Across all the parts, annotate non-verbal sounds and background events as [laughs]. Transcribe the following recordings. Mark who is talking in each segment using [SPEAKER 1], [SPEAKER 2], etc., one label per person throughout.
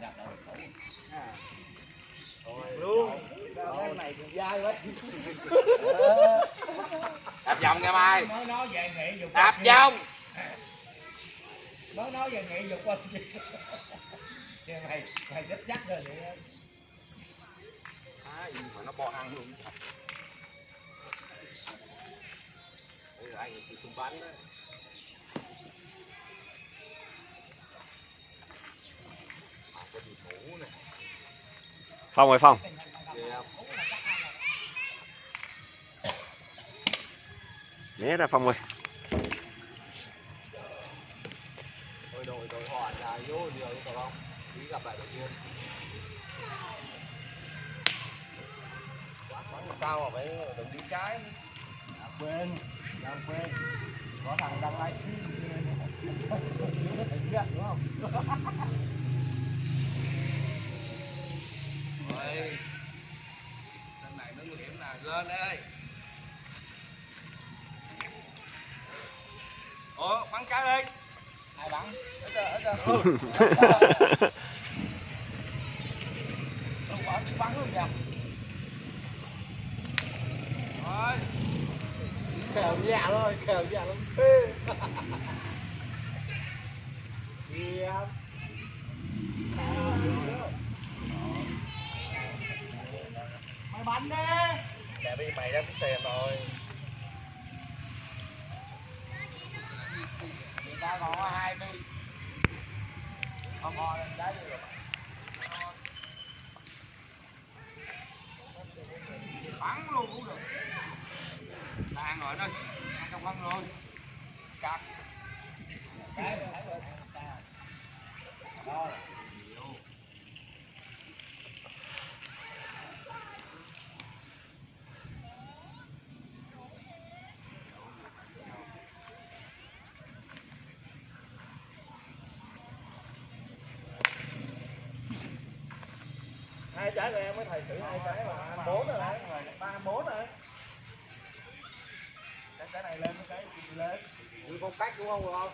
[SPEAKER 1] gặp
[SPEAKER 2] luôn
[SPEAKER 1] cái này dai quá
[SPEAKER 2] đạp vòng nha mai.
[SPEAKER 1] Nói nói về nghệ dục
[SPEAKER 2] đạp vòng.
[SPEAKER 1] Nói nói về nghệ dục Kìa mày mày rất chắc rồi vậy đó.
[SPEAKER 2] à, mà nó bo ăn luôn. Đây là anh xung bắn đấy
[SPEAKER 3] Phong ơi, Phong Né ra, Phong ơi
[SPEAKER 2] Ôi, đội đội họ vô điều không? Gặp lại đầu tiên. Sao mà phải đừng đi trái.
[SPEAKER 1] Quên đang quên có thằng đang like đúng không kèo dạ thôi kèo dạ lắm Điệp mày bắn đi.
[SPEAKER 2] Để đi mày ra tính tiền rồi.
[SPEAKER 1] người ta còn có hai đi không ngon lên đá đi rồi
[SPEAKER 2] Bắn luôn cũng được. Đang rồi đây, Ăn trong bắn rồi. Cắt. Trái của em mới thầy thử hai trái mà bốn rồi đấy. Ba bốn rồi. Cái cái này lên cái gì lên. Như phong cách đúng không không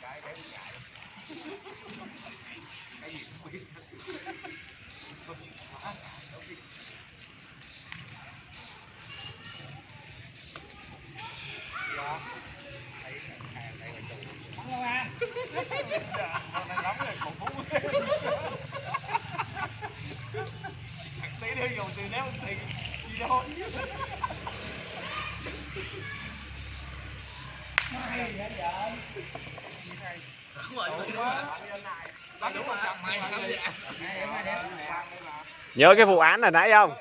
[SPEAKER 2] cái cái chạy [laughs] cái gì cũng biết. [laughs]
[SPEAKER 1] Bắn không à
[SPEAKER 2] tí nữa dùng từ nếu thì gì đâu
[SPEAKER 1] nó hay gì hết vậy
[SPEAKER 2] đúng rồi đúng quá Bắn đúng rồi mày làm gì
[SPEAKER 1] Hay, hay, hay.
[SPEAKER 3] Nhớ cái vụ án hồi nãy không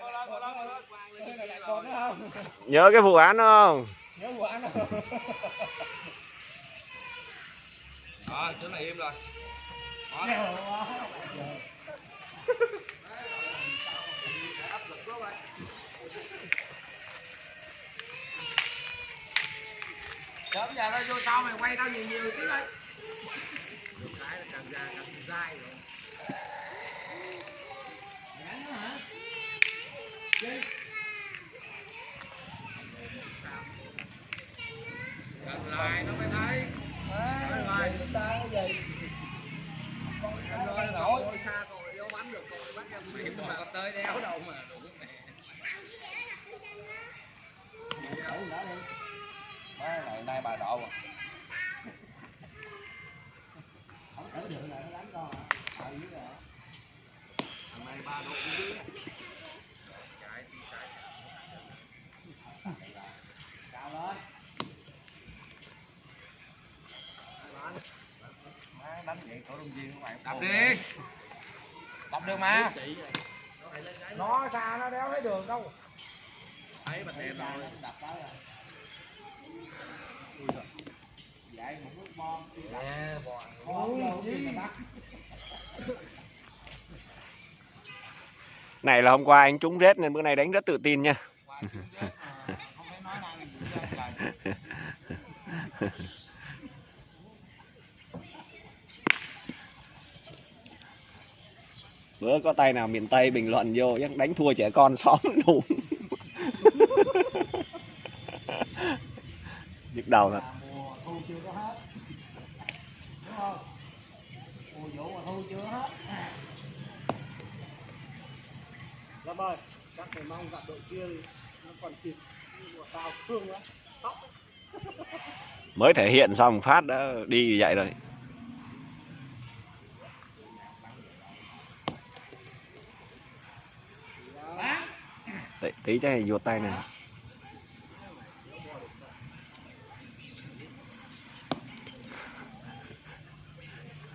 [SPEAKER 3] Nhớ cái vụ án không
[SPEAKER 1] nhớ vụ án không
[SPEAKER 2] Đó, chỗ này im rồi. Sớm giờ tao vô sau mày quay tao nhiều nhiều tí đây. Được cái là càng ra càng dai rồi.
[SPEAKER 1] Ngắn nữa hả?
[SPEAKER 2] Gần lại Đập đi. Đập được mà. Nó xa nó đéo thấy đường đâu. Thấy bạch đèn rồi.
[SPEAKER 1] Đập tới rồi. Vậy một nước bom.
[SPEAKER 2] Nè, bò.
[SPEAKER 1] Mà bắt.
[SPEAKER 3] Này là hôm qua anh trúng rết nên bữa nay đánh rất tự tin nha [laughs] bữa có tay nào miền tây bình luận vô chắc đánh thua trẻ con xóm [laughs] đủ. [laughs] Nhức đầu thật. Mới thể hiện xong phát đã đi vậy rồi. Tí, cho này vuột tay này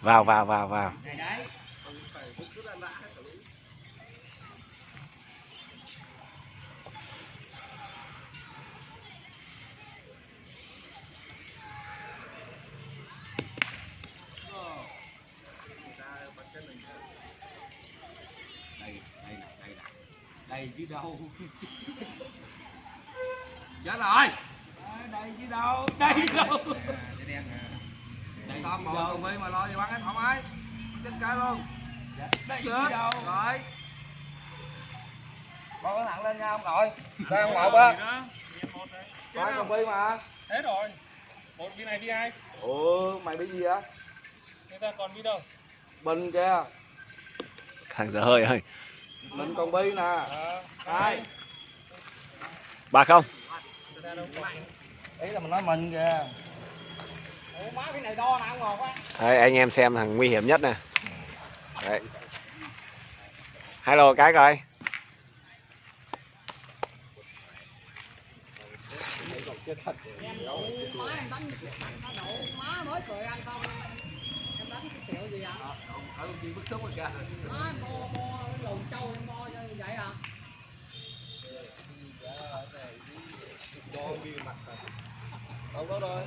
[SPEAKER 3] vào vào vào vào
[SPEAKER 1] này đấy
[SPEAKER 2] đây đây này đây này đây chứ đâu. [laughs] Dạ rồi. Đây chứ đâu. Đây chứ đâu.
[SPEAKER 1] cái đen
[SPEAKER 2] đây con ngồi cùng đi mà lo gì bắn em thoải mái chết cái luôn
[SPEAKER 1] đây
[SPEAKER 2] được
[SPEAKER 1] chứ đâu.
[SPEAKER 2] Rồi. Con có nặng lên nha ông nội. [laughs] Đây ông ngọc á coi con bi mà.
[SPEAKER 4] Hết rồi. Một viên này đi ai?
[SPEAKER 2] ủa mày bị gì á
[SPEAKER 4] Người ta còn đi đâu?
[SPEAKER 2] bình kìa.
[SPEAKER 3] Thằng dở hơi ơi
[SPEAKER 2] bình con bi nè. Hai.
[SPEAKER 3] Ba không?
[SPEAKER 4] Còn.
[SPEAKER 2] ý là mình nói mình kìa.
[SPEAKER 3] Đấy, anh em xem thằng nguy hiểm nhất nè. Đấy. hello cái coi.
[SPEAKER 1] Em đổ má em đánh má mới cười ăn xong đánh cái
[SPEAKER 2] ở công ty bức xúc rồi kìa
[SPEAKER 1] má bo bo lồn trâu em bo như vậy à
[SPEAKER 2] không có rồi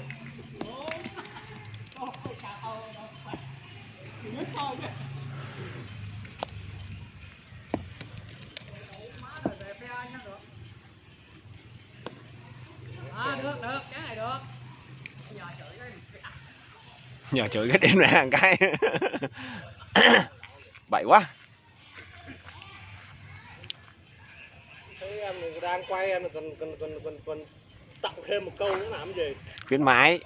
[SPEAKER 1] à được được cái này được giờ chửi cái
[SPEAKER 3] nhờ chửi cái đêm ra một cái. [coughs] Bậy quá.
[SPEAKER 1] Thấy em đang quay em còn còn còn còn còn tặng thêm một câu nữa làm gì?
[SPEAKER 3] Khuyến mãi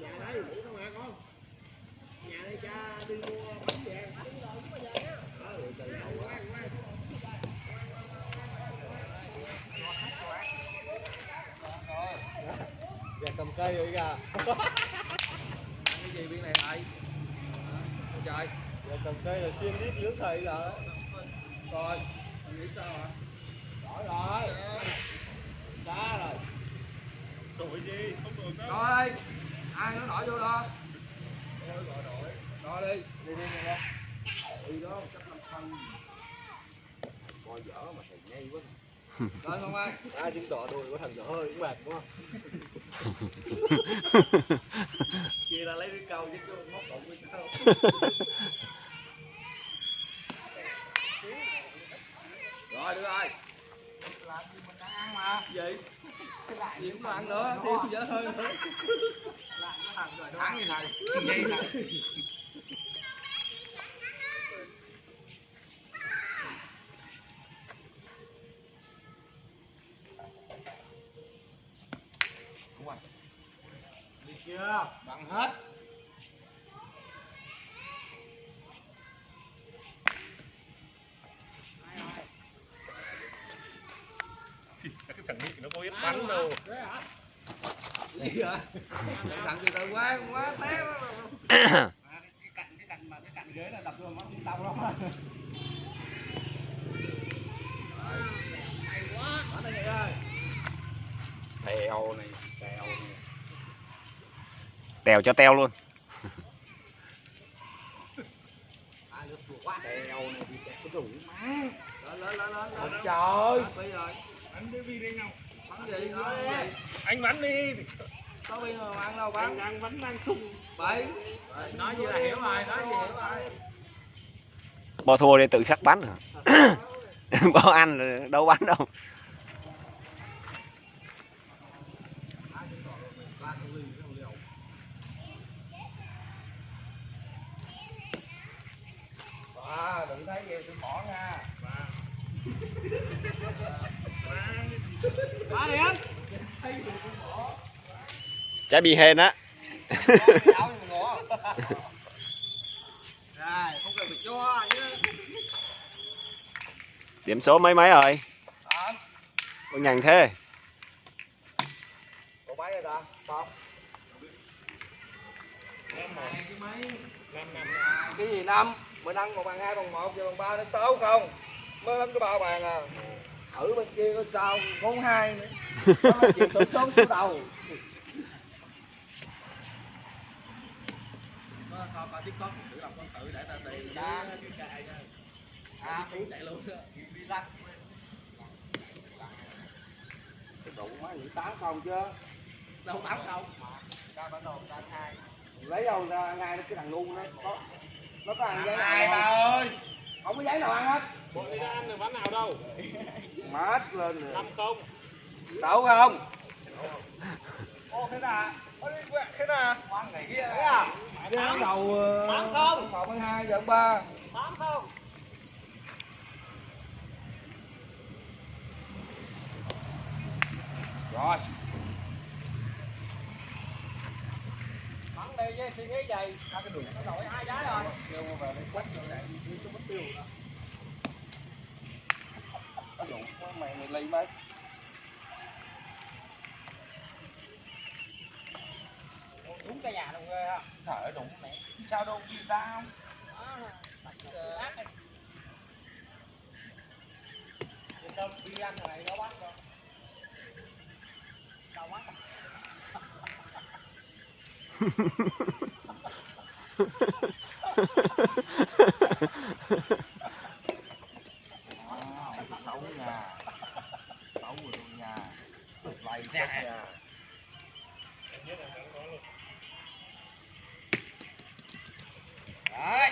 [SPEAKER 1] nhà đây ngủ không hả con nhà đây cha đi mua bánh về bánh rồi cũng bây giờ nhá ừ từ đầu quá quá Dạ cầm cây rồi kìa
[SPEAKER 2] cái lại Ôi trời
[SPEAKER 1] Dạ cầm cây là xuyên đít lưỡng thầy là
[SPEAKER 2] rồi nghĩ sao hả?
[SPEAKER 1] Đổi rồi Đá rồi.
[SPEAKER 4] Đổi gì? Không đổi đâu.
[SPEAKER 2] rồi ai nó nổi vô đó? Rồi đi. Đi đi đi. Đi đó chắc năm phân coi dở mà thầy nhây quá rồi không ai
[SPEAKER 1] Ai chứng tỏ đùi của thằng dở hơi cũng mệt đúng không? [laughs] Kia là lấy cái câu chứ chứ móc cộng với câu
[SPEAKER 2] rồi được rồi làm gì mình đang ăn mà gì gì cũng ăn nữa. Thêm dở hơi. Nữa thắng như thầy. Nhây thầy
[SPEAKER 1] chưa?
[SPEAKER 2] bằng hết
[SPEAKER 4] Cái [laughs] thằng Nghị nó có biết bắn đâu.
[SPEAKER 2] gì vậy thằng từ từ quá quá té [laughs] quá
[SPEAKER 1] À, cái, cái cạnh cái cạnh mà cái cạnh ghế là đập vô mắt cũng đau lắm hay quá ở đây ơi
[SPEAKER 2] tèo này tèo này
[SPEAKER 3] tèo cho teo luôn
[SPEAKER 1] à được chuột quá
[SPEAKER 2] tèo này thì kẹt cái rủ má
[SPEAKER 1] lên tèo cho teo luôn
[SPEAKER 2] trời
[SPEAKER 4] Bắn cái đi nào.
[SPEAKER 2] bắn gì
[SPEAKER 4] Anh bắn đi.
[SPEAKER 2] có bây giờ ăn đâu
[SPEAKER 4] Anh
[SPEAKER 2] bắn
[SPEAKER 4] đang bắn đang sung.
[SPEAKER 2] bảy nói gì là hiểu rồi nói gì hiểu rồi
[SPEAKER 3] bo thua đi tự khắc bắn hả bo ăn đâu bắn đâu
[SPEAKER 2] à đừng thấy gì tôi bỏ nha.
[SPEAKER 1] Quá đi anh.
[SPEAKER 3] Trái bị hên á. [laughs]
[SPEAKER 2] Không cần phải cho
[SPEAKER 3] điểm số mấy mấy rồi? Có nhằn thế.
[SPEAKER 2] Có mấy. Rồi ta không cái gì năm mình ăn một bằng hai bằng một giờ bằng ba đến sáu không? Mới ăn cái ba bàn à. Ở bên kia có sao bốn hai nữa. Nó chịu số số số đầu. Coi coi tiếp con thử làm con tự để ta tùy ra cái cài ra à uống chạy luôn đó. Đi lắc cái đủ má nghĩ tám không chứ? Đâu tám không? Ra bản đồ tám hai lấy đâu ra ngay cái thằng ngu nó có có ăn giấy nào ba ơi? Không có giấy nào ăn hết.
[SPEAKER 4] Bộ đi ra ăn được bánh nào đâu? [laughs]
[SPEAKER 2] Mát lên rồi.
[SPEAKER 4] Năm không
[SPEAKER 2] sáu không? Ô thế nào? Thế nào? Ăn này kia thế à? Cái đầu tám không? một mươi hai giờ ba. Tám không? Rồi bắn đi với suy nghĩ gì hai cái đường nó nổi hai trái rồi kêu về đây quất rồi này đi cho mất tiêu rồi đó Đủ, mày mày lấy mấy đúng cái nhà đồng ghê ha thở đúng mẹ sao đâu gì ra không đi ăn này nó bắt rồi Đâu bắt xấu nhà xấu nhà lầy chết nhà Đấy.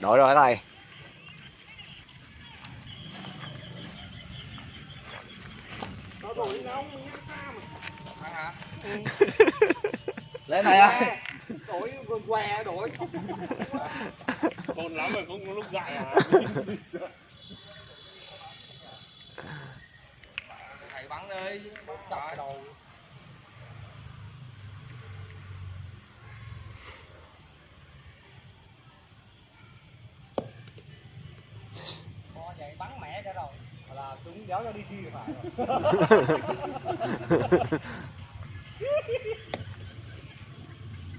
[SPEAKER 3] đổi rồi thầy
[SPEAKER 2] Lên này ơi. Đổi quần què đổi.
[SPEAKER 4] còn lắm rồi không có lúc dạy à
[SPEAKER 2] Thầy bắn đi. Bắn đầu. Con vậy bắn mẹ cho rồi. Là chúng kéo cho đi thi phải [laughs]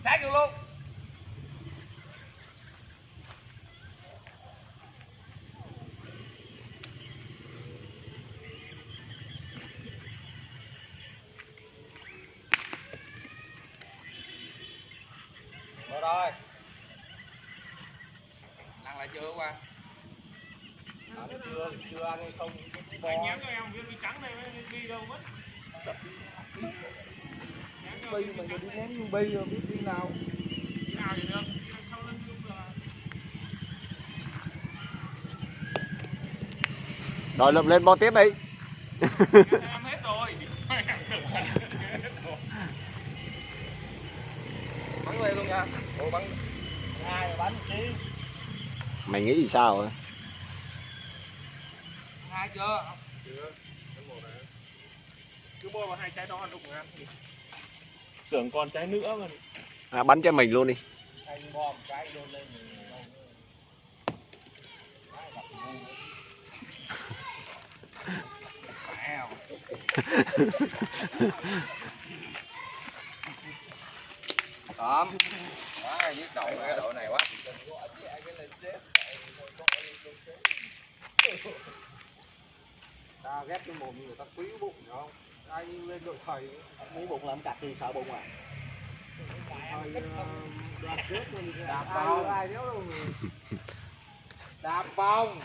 [SPEAKER 2] Sát vô luôn. Rồi rồi. Ăn lại chưa qua? Ăn chưa, chưa ăn hay không?
[SPEAKER 4] nhắn cho em bi trắng này bi đâu mất
[SPEAKER 2] Bi mà giờ đi ném như bi rồi biết đi nào.
[SPEAKER 4] Đi nào thì được là
[SPEAKER 3] rồi lượm lên bo tiếp đi
[SPEAKER 4] em hết rồi
[SPEAKER 2] Bắn lên luôn nha. Ủa bắn hai rồi bắn chứ.
[SPEAKER 3] mày nghĩ gì sao hả?
[SPEAKER 2] Hai chưa?
[SPEAKER 4] chưa rồi. cứ mua vào hai trái đó lúc ăn tưởng còn trái nữa mà
[SPEAKER 3] à, bắn cho mình luôn đi
[SPEAKER 2] Anh bom cái lên. Tóm. Quá nhức đầu cái đội này quá. Ta ghét cái mồm người ta quý bụng hiểu không? Ai lên đội thầy?
[SPEAKER 1] Mấy bụng làm cặt thì sợ bụng à?
[SPEAKER 2] Thầy đạp bông. [laughs] Đạp bông.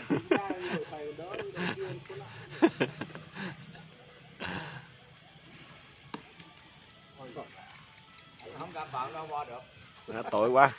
[SPEAKER 2] Không cảm bảo đâu qua được.
[SPEAKER 3] Tội quá